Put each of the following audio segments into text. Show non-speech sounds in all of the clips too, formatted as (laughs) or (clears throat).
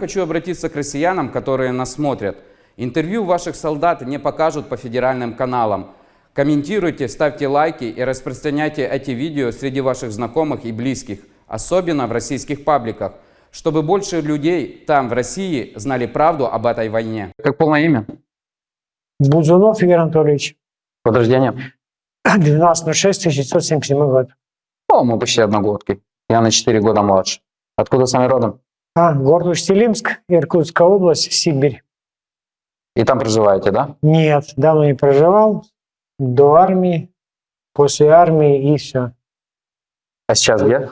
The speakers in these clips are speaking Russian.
Хочу обратиться к россиянам, которые нас смотрят. Интервью ваших солдат не покажут по федеральным каналам. Комментируйте, ставьте лайки и распространяйте эти видео среди ваших знакомых и близких, особенно в российских пабликах, чтобы больше людей там, в России, знали правду об этой войне. Как полное имя? Бузунов Игорь Анатольевич. Год рождения? 12.06.1977 год. О, мы почти одногодки. Я на 4 года младше. Откуда сами родом? А, город Усть-Илимск, Иркутская область, Сибирь. И там проживаете, да? Нет, давно не проживал. До армии, после армии и все. А сейчас где?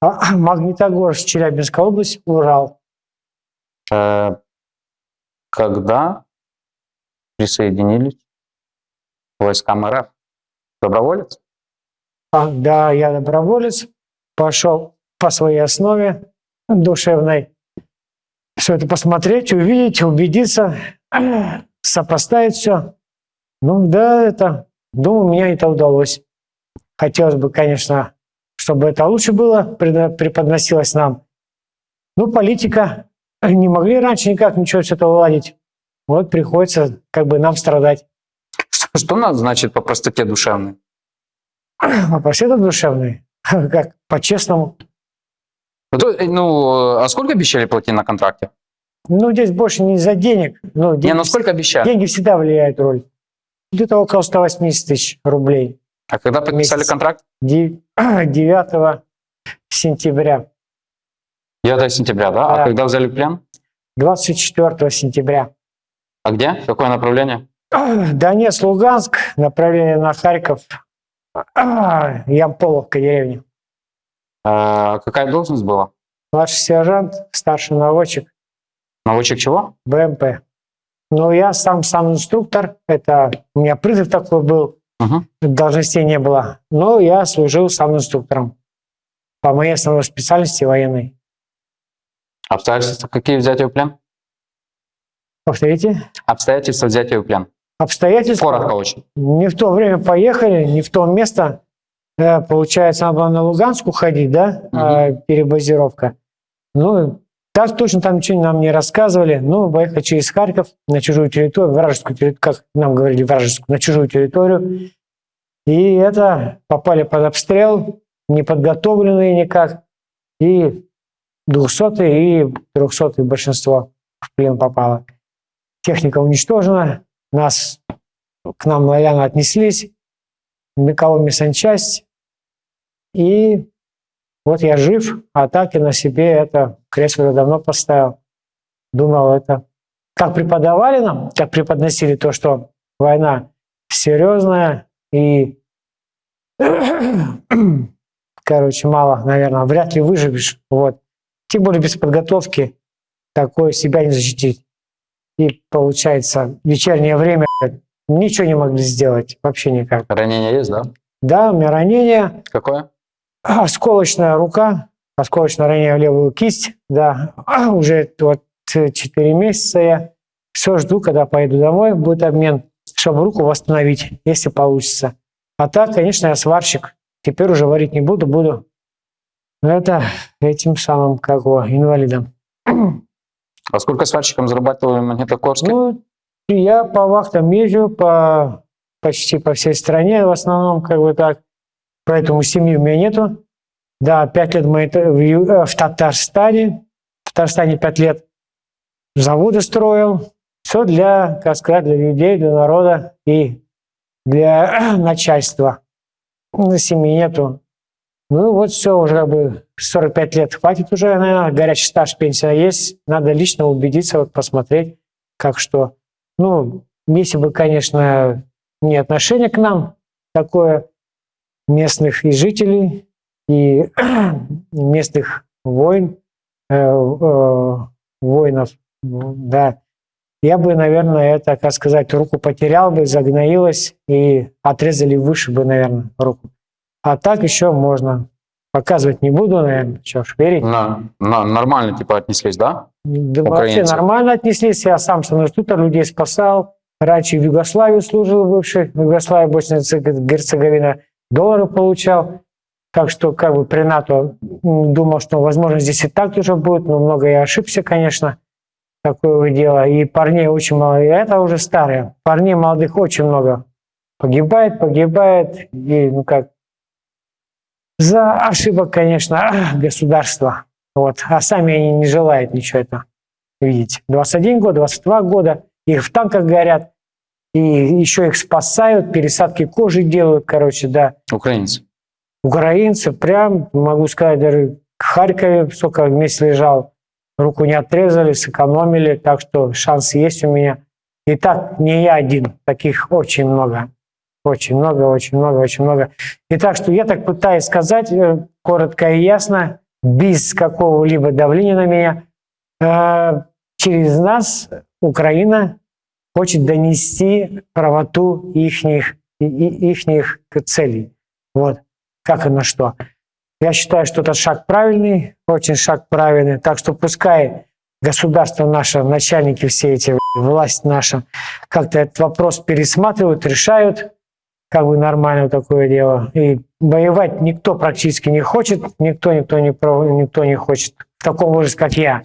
А, (clears throat) Магнитогорск, Челябинская область, Урал. Э, когда присоединились к войскам РФ? Доброволец? А, да, я доброволец. Пошел по своей основе душевной. Все это посмотреть, увидеть, убедиться, (clears throat) сопоставить все. Ну да, это, думаю, мне это удалось. Хотелось бы, конечно, чтобы это лучше было, преподносилось нам. Ну, политика, не могли раньше никак ничего с этого уладить. Вот приходится как бы нам страдать. Что, что надо значит по простоте душевной? (clears throat) По простоте душевной? (laughs) Как? По-честному. Ну, а сколько обещали платить на контракте? Ну, здесь больше не из-за денег. Ну, деньги, не, ну сколько обещали? Деньги всегда влияют роль. Где-то около 180 тысяч рублей. А когда подписали месяц. контракт? 9 (clears throat) сентября. 9 сентября, да? А да. А когда взяли плен? 24 сентября. А где? Какое направление? (clears throat) Донецк, Луганск, направление на Харьков, (clears throat) Ямполовка деревня. А какая должность была? Младший сержант, старший наводчик. Наводчик чего? БМП. Ну, я сам сам инструктор. Это у меня призыв такой был. Угу. Должностей не было. Но я служил сам инструктором по моей основной специальности военной. Обстоятельства какие взятия в плен? Повторите. Обстоятельства взятия в плен. Обстоятельства? Коротко очень. Не в то время поехали, не в то место. Э, получается, надо было на Луганск уходить, да, угу. перебазировка. Ну, так точно там ничего нам не рассказывали. Ну, поехали через Харьков на чужую территорию, вражескую территорию, как нам говорили, вражескую, на чужую территорию. И это попали под обстрел, не подготовленные никак. И 200 и 300 большинство в плен попало. Техника уничтожена, нас к нам лояльно отнеслись, Миковой санчасть. И вот я жив, а так и на себе это кресло я давно поставил. Думал, это как преподавали нам, как преподносили то, что война серьезная и, (coughs) короче, мало, наверное, вряд ли выживешь. Вот. Тем более без подготовки такое себя не защитить. И получается, вечернее время ничего не могли сделать, вообще никак. Ранение есть, да? Да, у меня ранение. Какое? Осколочная рука, осколочное ранение в левую кисть, да. (clears throat) Уже вот 4 месяца я все жду, когда поеду домой, будет обмен, чтобы руку восстановить, если получится. А так, конечно, я сварщик. Теперь уже варить не буду, буду это этим самым, как его, инвалидом. А сколько сварщиком зарабатывали в Магнитогорске? Ну, я по вахтам езжу по, почти по всей стране, в основном, как бы так. Поэтому семьи у меня нету. Да, пять лет мы в, э, в Татарстане. В Татарстане пять лет заводы строил. Все для, как сказать, для людей, для народа и для (clears throat) начальства. На семьи нету. Ну вот все, уже как бы 45 лет хватит уже, наверное, горячий стаж, пенсия есть. Надо лично убедиться, вот посмотреть, как что. Ну, если бы, конечно, не отношение к нам такое местных и жителей, и (clears throat) местных войн, э, э, воинов, да, я бы, наверное, это, как сказать, руку потерял бы, загноилась и отрезали выше бы, наверное, руку. А так еще можно. Показывать не буду, наверное, что ж, верить. На, на, нормально типа отнеслись, да? Да вообще нормально отнеслись. Я сам что инструктор людей спасал. Раньше в Югославию служил бывший, в Югославии, Босния Герцеговина, доллары получал. Так что как бы при НАТО думал, что, возможно, здесь и так тоже будет, но много я ошибся, конечно. Такое дело. И парней очень мало. И это уже старые. Парней молодых очень много. Погибает, погибает. И, ну как, за ошибок, конечно, государства. Вот. А сами они не желают ничего это видеть. 21 год, 22 года. Их в танках горят. И еще их спасают, пересадки кожи делают, короче, да Украинцы. украинцы, прям, могу сказать, даже в Харькове, сколько месяц лежал, руку не отрезали, сэкономили, так что шанс есть у меня. И так не я один, таких очень много. Очень много, очень много, очень много. И так что я так пытаюсь сказать, э, коротко и ясно, без какого-либо давления на меня, э, через нас Украина хочет донести правоту ихних, и- и- ихних целей. Вот как и на что. Я считаю, что это шаг правильный, очень шаг правильный. Так что пускай государство наше, начальники все эти, власть наша, как-то этот вопрос пересматривают, решают, как бы нормально такое дело. И воевать никто практически не хочет, никто, никто не, никто не хочет в таком возрасте, как я.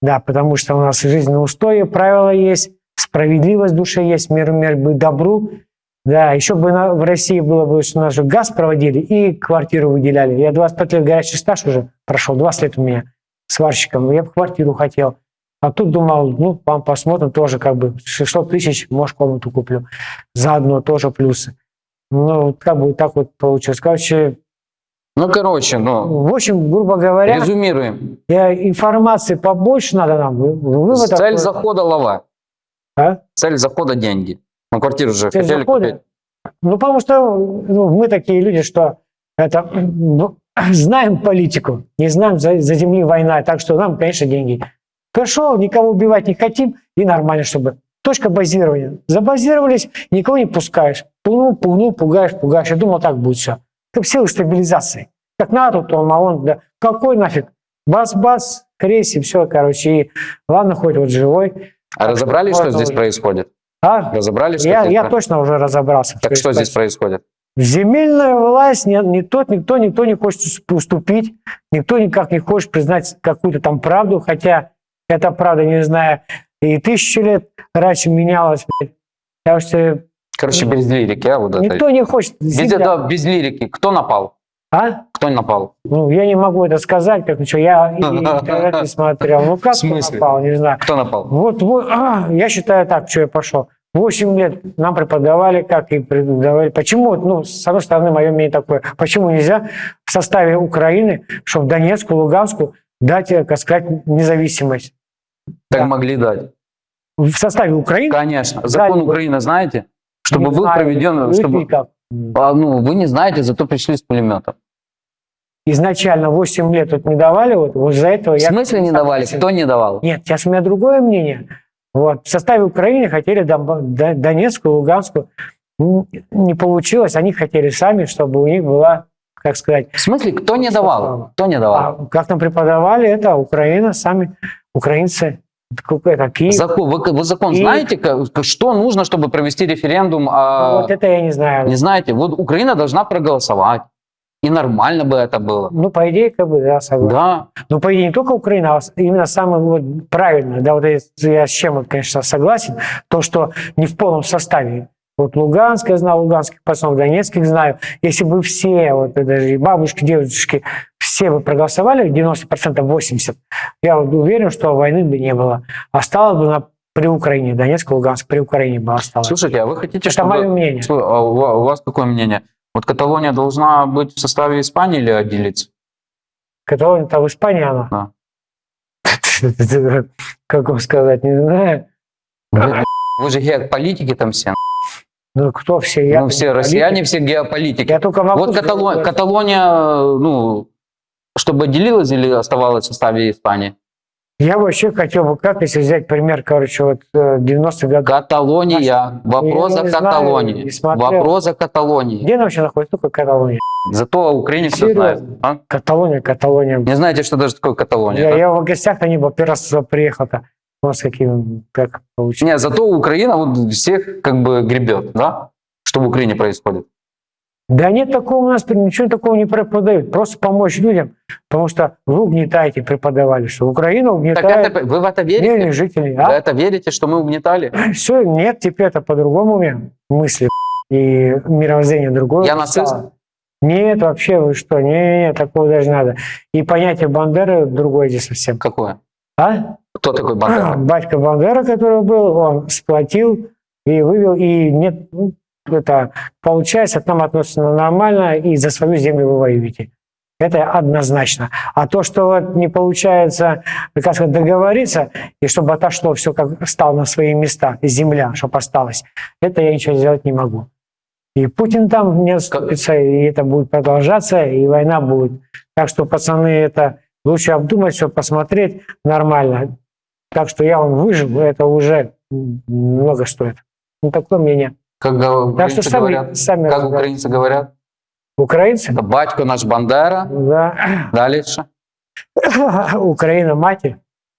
Да, потому что у нас жизненные устои, правила есть, справедливость в душе есть, мир, мир быть добру. Да, еще бы на- в России было бы, что у нас же газ проводили и квартиру выделяли. Я 25 лет горячий стаж уже прошел, 20 лет у меня сварщиком. Я бы квартиру хотел. А тут думал, ну, вам посмотрим, тоже как бы 600 тысяч, может, комнату куплю. Заодно тоже плюсы. Ну, как бы так вот получилось. Короче, Ну, короче, ну, в общем, грубо говоря, резюмируем. информации побольше надо нам. Вы- Вывод Цель захода лава. А? Цель захода деньги. Ну, квартиру же Цель хотели захода? купить. Ну, потому что ну, мы такие люди, что это ну, (clears throat) знаем политику, не знаем за, за земли война, так что нам, конечно, деньги. Хорошо, никого убивать не хотим, и нормально, чтобы. Точка базирования. Забазировались, никого не пускаешь. Пугнул, пугнул, пугаешь, пугаешь. Я думал, так будет все. Как силы стабилизации. Как НАТО, то ОМОН, да. Какой нафиг? Бац-бац, крейси, все, короче. И ладно, хоть вот живой. А разобрались, что здесь уже. происходит? А? Разобрались, что Я, здесь я точно уже разобрался. Так что здесь происходит. Земельная власть, не, не тот, никто, никто не хочет уступить, никто никак не хочет признать какую-то там правду, хотя эта правда, не знаю, и тысячу лет раньше менялась. Потому что Короче, без лирики, а, вот это. никто не хочет. Без этого, без лирики. Кто напал? А? Кто напал? Ну, я не могу это сказать, как ничего, я и интернет не смотрел. Ну, как смысле? попал, не знаю. Кто напал? Вот, вот а, я считаю так, что я пошел. Восемь лет нам преподавали, как и преподавали. Почему, ну, с одной стороны, мое мнение такое, почему нельзя в составе Украины, чтобы Донецку, Луганску дать, э, как сказать, независимость? Так Да. могли дать. В составе Украины? Конечно. Закон Да, Украины знаете? Чтобы Не был знаю, проведен... вы Чтобы... как? А, ну, вы не знаете, зато пришли с пулеметом. Изначально 8 лет вот не давали, вот, вот за этого В я... смысле не давали? Кто не давал? Нет, сейчас у меня другое мнение. Вот. В составе Украины хотели Донецкую, Луганскую. Не получилось. Они хотели сами, чтобы у них была, как сказать, В смысле, кто не давал? Кто не давал? а как нам преподавали, это Украина, сами украинцы. Это Киев. Закон, вы, вы закон И- знаете, как- что нужно, чтобы провести референдум? а, Вот это я не знаю. Не знаете? Вот Украина должна проголосовать. И нормально бы это было. Ну, по идее, как бы, да, согласен. Да. Ну, по идее, не только Украина, а именно самое вот правильное, да, вот я с чем, конечно, согласен, то, что не в полном составе. Вот Луганск, я знаю, луганских пацанов, донецких знаю. Если бы все, вот даже и бабушки, дедушки, все бы проголосовали, 90%, 80%, я вот уверен, что войны бы не было. Осталось бы на, при Украине, Донецк, Луганск, при Украине бы осталось. Слушайте, а вы хотите, Это чтобы... мое мнение. А ва- у вас какое мнение? Вот Каталония должна быть в составе Испании или отделиться? Каталония, там в Испании она. Да. (laughs) Как вам сказать, не знаю. Вы же геополитики там все. Ну, кто все? Я ну, все россияне, все геополитики. Я только могу Вот Катало- сказать, Каталония, ну, чтобы отделилась или оставалась в составе Испании? Я вообще хотел бы, как если взять пример, короче, вот э, 90-х годов. Каталония. Вопрос о знаю, Каталонии. Вопрос о Каталонии. Где она вообще находится? Только Каталония. Зато о Украине все знают. Серьезно? а? Каталония, Каталония. Не знаете, что даже такое Каталония? Я, да? я в гостях-то не был, первый раз приехал-то. У нас каким, как получилось. Не, зато Украина вот всех как бы гребет, да? Что в Украине происходит. Да нет такого у нас, ничего такого не преподают. Просто помочь людям, потому что вы угнетаете, преподавали, что Украина Так угнетает это, вы в это верите? жителей. Вы А? это верите, что мы угнетали? Все, нет, теперь это по-другому мысли и мировоззрение другое. Я нацист? Нет, вообще вы что, не, не, такого даже надо. И понятие Бандеры другое здесь совсем. Какое? А? Кто такой Бандера? Батька Бандера, который был, он сплотил и вывел, и нет, это получается, к нам относятся нормально, и за свою землю вы воюете. Это однозначно. А то, что вот не получается, как сказать, договориться, и чтобы отошло все, как стало на свои места, земля, чтобы осталось, это я ничего сделать не могу. И Путин там не отступится, и это будет продолжаться, и война будет. Так что, пацаны, это лучше обдумать все, посмотреть нормально. Так что я вам выжил, это уже много стоит. Ну, такое мнение. Как Так что украинцы сами, говорят? сами Как разбирайтесь. украинцы говорят? Украинцы? Это батько наш Бандера. Да. Дальше. (laughs) Украина матерь.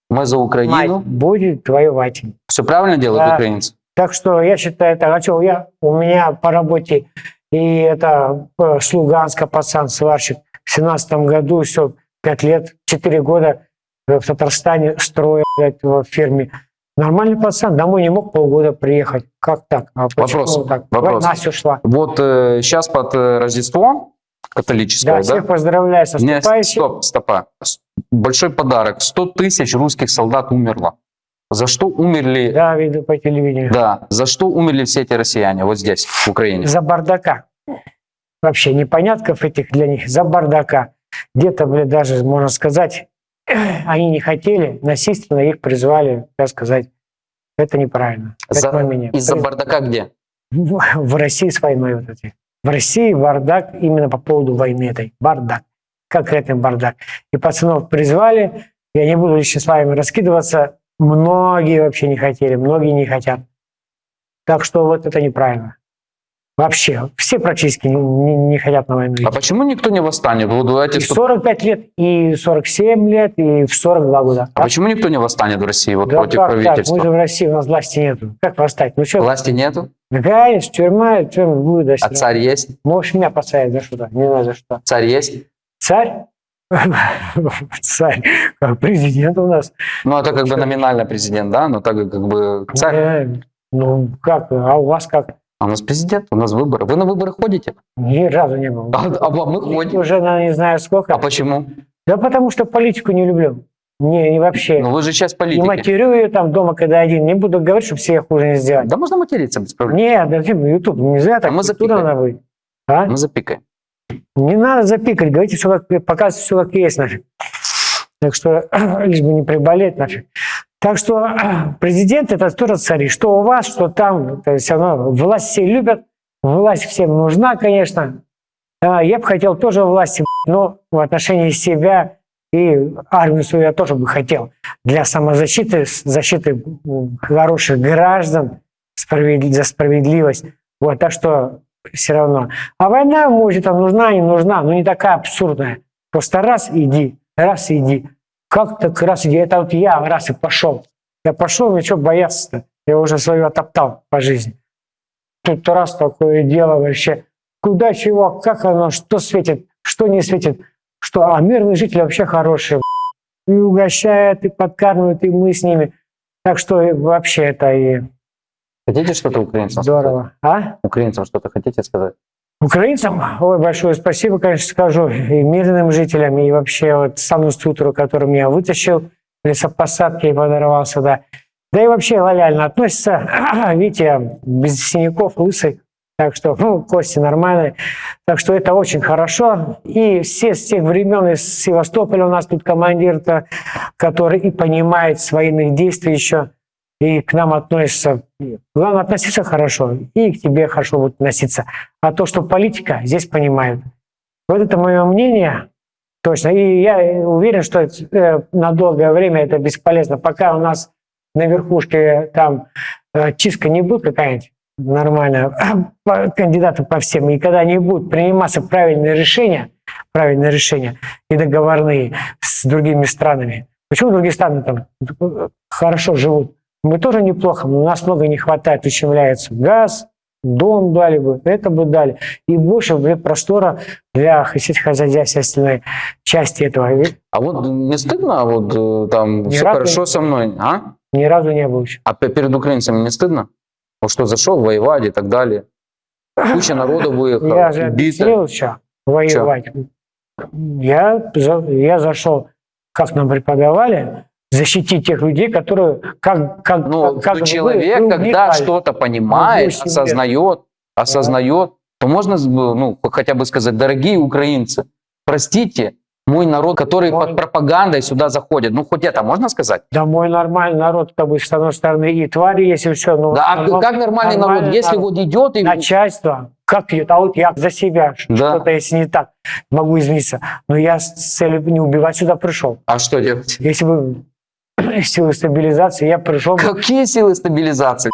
Мы за Украину. Мать будет воевать. Все правильно делают Да. украинцы? Так что я считаю, это, а что, я, у меня по работе и это э, с Луганска пацан, сварщик, в семнадцатом году все, пять лет, четыре года в Татарстане строил в фирме. Нормальный пацан, домой не мог полгода приехать. Как так? А Вопрос, так? вопрос. Война все шла. Вот сейчас под э, Рождество католическое, Да, да? всех поздравляю с Не, наступающим. стоп, стопа. Большой подарок. 100 тысяч русских солдат умерло. За что умерли? Да, видно по телевидению. Да, за что умерли все эти россияне вот здесь, в Украине? За бардака. Вообще непонятков этих для них. За бардака. Где-то, блядь, даже, можно сказать, они не хотели, насильственно их призвали, так сказать. Это неправильно. За-. Из-за бардака где? В в России с войной вот эти. В России бардак именно по поводу войны этой. Бардак. Конкретный бардак. И пацанов призвали. Я не буду лично с вами раскидываться. Многие вообще не хотели, многие не хотят. Так что вот это неправильно. Вообще. Все практически не, не- не хотят на войну идти. А почему никто не восстанет? Вот эти И 100 45 лет, и 47 лет, и в 42 года. А почему никто не восстанет в России вот Да против как так? Мы правительства? же в России, у нас власти нету. Как восстать? Ну что, Власти нету? конечно, тюрьма, тюрьма будет. до А царь есть? Можешь меня посадить за что-то, не знаю за что. Царь есть? Царь? (laughs) Царь, президент у нас. Ну, это как бы номинально президент, да? Но так как бы царь. Ну, как, а у вас как? А у нас президент, у нас выборы. Вы на выборы ходите? Ни разу не был. А, а мы ходим. Уже, на не знаю сколько. А почему? Да потому что политику не люблю. Не, не вообще. Ну, вы же часть И политики. матерю ее там дома, когда один. Не буду говорить, чтобы себе хуже не сделать. Да можно материться без проблем. Нет, да фильм, YouTube, нельзя так. А мы запикаем. надо быть. А? Мы запикаем. Не надо запикать, говорите все как, показывайте все как есть нафиг. Так что (clears throat) лишь бы не приболеть нафиг. Так что (clears throat) президент это тоже цари. Что у вас, что там, это все равно власть все любят, власть всем нужна, конечно. А, Я бы хотел тоже власти, но в отношении себя и армию свою я тоже бы хотел. Для самозащиты, защиты хороших граждан, за справедливость. Вот, так что все равно. А война, может, там нужна, не нужна, но не такая абсурдная. Просто раз иди, раз иди. Как так раз иди? Это вот я раз и пошел. Я пошел, ну что бояться-то? Я уже свою отоптал по жизни. Тут раз такое дело вообще. Куда чего, как оно, что светит, что не светит. Что, а мирные жители вообще хорошие. И угощают, и подкармливают, и мы с ними. Так что вообще это и Хотите что-то украинцам? сказать? здорово. А? Украинцам что-то хотите сказать? Украинцам, ой, большое спасибо, конечно, скажу, и мирным жителям, и вообще вот саму структуру, который меня вытащил, лесопосадки и подорвал сюда. Да и вообще лояльно относится. (clears throat) Видите, без синяков, лысый, так что, ну, кости нормальные. Так что это очень хорошо. И все с тех времен из Севастополя у нас тут командир-то, который и понимает с военных действий еще, и к нам относится. Главное, относиться хорошо, и к тебе хорошо будет относиться. А то, что политика, здесь понимают. Вот это мое мнение. Точно. И я уверен, что э, на долгое время это бесполезно. Пока у нас на верхушке там э, чистка не будет какая-нибудь нормальная, (clears throat) кандидаты по всем, и когда не будут приниматься правильные решения, правильные решения и договорные с другими странами. Почему другие страны там э, хорошо живут? Мы тоже неплохо, но у нас много не хватает, ущемляется газ, дом дали бы, это бы дали. И больше простора для сельскохозяйственной части этого. А вот не стыдно, вот э, там Ни все хорошо не- со мной, а? Ни разу не было еще. А пе- перед украинцами не стыдно? Вот что зашел воевать и так далее. Куча народу выехала, Я же объяснил, что воевать. Я, я зашел, как нам преподавали, защитить тех людей, которые как, как, Ну, как, человек, вы когда что-то понимает, осознает, осознает, то можно ну, хотя бы сказать, дорогие украинцы, простите мой народ, который Мой- под пропагандой сюда заходит. Ну, хоть это можно сказать? Да мой нормальный народ, как бы, с одной стороны, и твари есть, и все. Но Да, а как нормальный, народ, нормальный если народ. вот идет и... начальство, как идет, а вот я за себя, Да. что-то если не так, могу измениться. Но я с целью не убивать сюда пришел. А что делать? Если бы (clears throat) силы стабилизации, я пришел Какие силы стабилизации?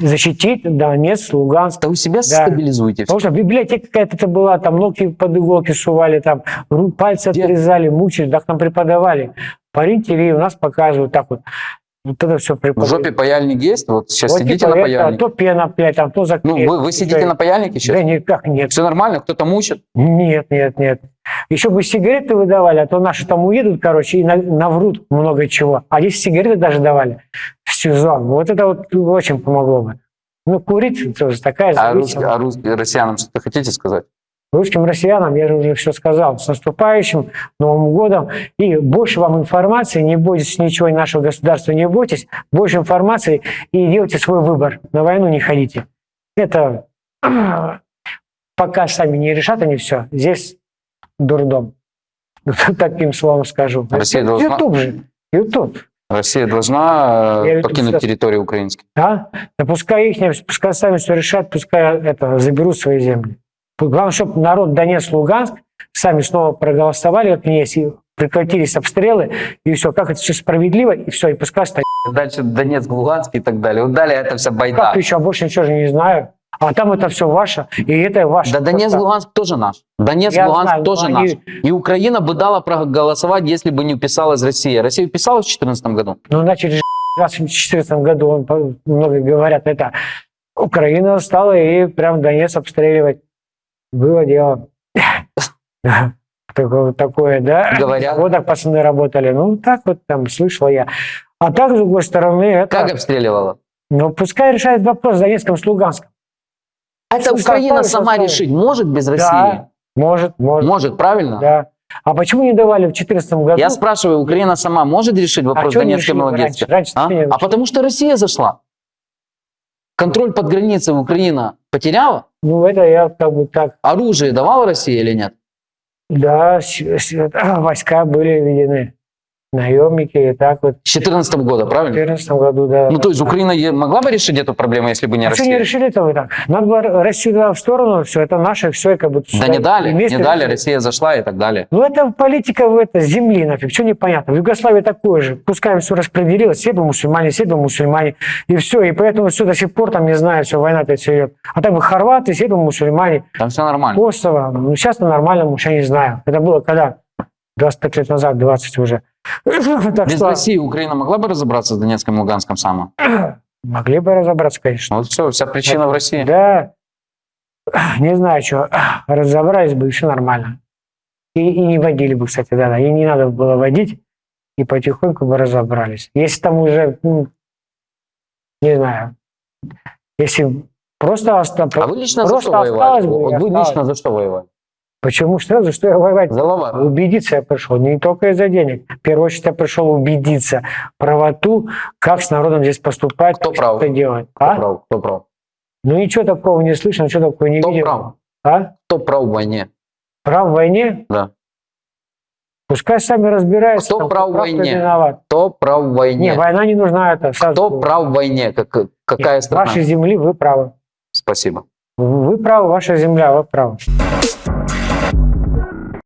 защитить Донецк, Луганск. Да вы себя Да. стабилизуйте. Потому что библиотека какая-то была, там ногти под иголки сували, там пальцы Где? отрезали, мучили, так нам преподавали. По РЕН-ТВ у нас показывают так вот. Вот это все В преподавали. жопе паяльник есть? Вот сейчас Вот сидите типа на паяльнике. то пена, блядь, там, то Ну, заклеено. вы, вы сидите на паяльнике сейчас? Да никак нет. Все нормально? Кто-то мучит? Нет, нет, нет. Еще бы сигареты выдавали, а то наши там уедут, короче, и на- наврут много чего. А здесь сигареты даже давали в сезон. Вот это вот очень помогло бы. Ну, курить тоже такая А, рус- зависимость. а рус- россиянам что-то хотите сказать? Русским россиянам, я же уже все сказал, с наступающим Новым годом. И больше вам информации, не бойтесь ничего нашего государства, не бойтесь. Больше информации и делайте свой выбор. На войну не ходите. Это (clears throat) пока сами не решат они все. Здесь дурдом. (laughs) Таким словом скажу. Россия должна- Ютуб же. Ютуб. Россия должна э, Я покинуть сейчас- территорию украинскую. Да? Да пускай их, пускай сами все решат, пускай это, заберут свои земли. Главное, чтобы народ Донецк, Луганск сами снова проголосовали, как есть, и прекратились обстрелы, и все, как это все справедливо, и все, и пускай стоит. Дальше Донецк, Луганск и так далее. Вот далее это вся байда. Как еще, а больше ничего же не знаю. А там это все ваше, и это ваше. Да Донецк, Просто- Луганск тоже наш. Донецк, Я Луганск знаю, тоже они- наш. И Украина бы дала проголосовать, если бы не вписалась Россия. Россия вписалась в 2014 году? Ну, начали же в 2014 году, он, много говорят, это Украина стала и прям Донец обстреливать. Было дело. (laughs) Такое, такое, да? Говорят. Вот так пацаны работали. Ну, так вот там слышал я. А так, с другой стороны, это... Как обстреливала? Ну, пускай решает вопрос с Донецком, с Луганском. Это Составили, Украина сама составили. решить может без России? Да, может, может. Может, правильно? Да. А почему не давали в 2014 году? Я спрашиваю, Украина сама может решить а вопрос чё не Донецкой и Луганской? раньше? Раньше А? А потому что Россия зашла. Контроль под границей Украина потеряла? Ну, это я как бы так... Оружие давала Россия или нет? Да, а, войска были введены. Наемники и так вот. С 2014 года, В правильно? 2014 году, да. Ну, то есть Украина могла бы решить эту проблему, если бы не А что не Россия? решили-то вы так? Надо было Россию дала в сторону, все, это наше, все, как бы... Да не дали, не дали, решили. Россия зашла и так далее. Ну, это политика в это, земли нафиг, что непонятно. В Югославии такое же. Пускай все распределилось, все бы мусульмане, все бы мусульмане, и все. И поэтому все до сих пор там, не знаю, все, война-то все идет. А так бы хорваты, все бы мусульмане, Там все нормально. Косово. Ну, сейчас на нормальном уж я не знаю. Это было когда? 25 лет назад, 20 уже. Так Без что России Украина могла бы разобраться с Донецком и Луганском сама? могли бы разобраться, конечно. Вот все, вся причина в России. Да, не знаю, что, разобрались бы, и все нормально. И, и не водили бы, кстати, да, да, и не надо было водить, и потихоньку бы разобрались. Если там уже, ну, не знаю, если просто осталось... А вы лично за что воевали? бы, вы осталось. лично за что воевали? Почему? За что я воевать? За. Убедиться я пришел, не только из-за денег. В первую очередь я пришел убедиться правоту, как с народом здесь поступать, Кто прав? что делать. Кто А? прав? Кто прав? Ну ничего такого не слышно, ничего такого не Кто видел. прав? А? Кто прав в войне? Прав в войне? Да. Пускай сами разбираются. Кто там, прав в кто кто войне? виноват. Кто прав в Не, войне? война не нужна, это сразу Кто говорю. прав в войне? Как, какая Нет, страна? Вашей земли вы правы. Спасибо. Вы правы, ваша земля, вы правы.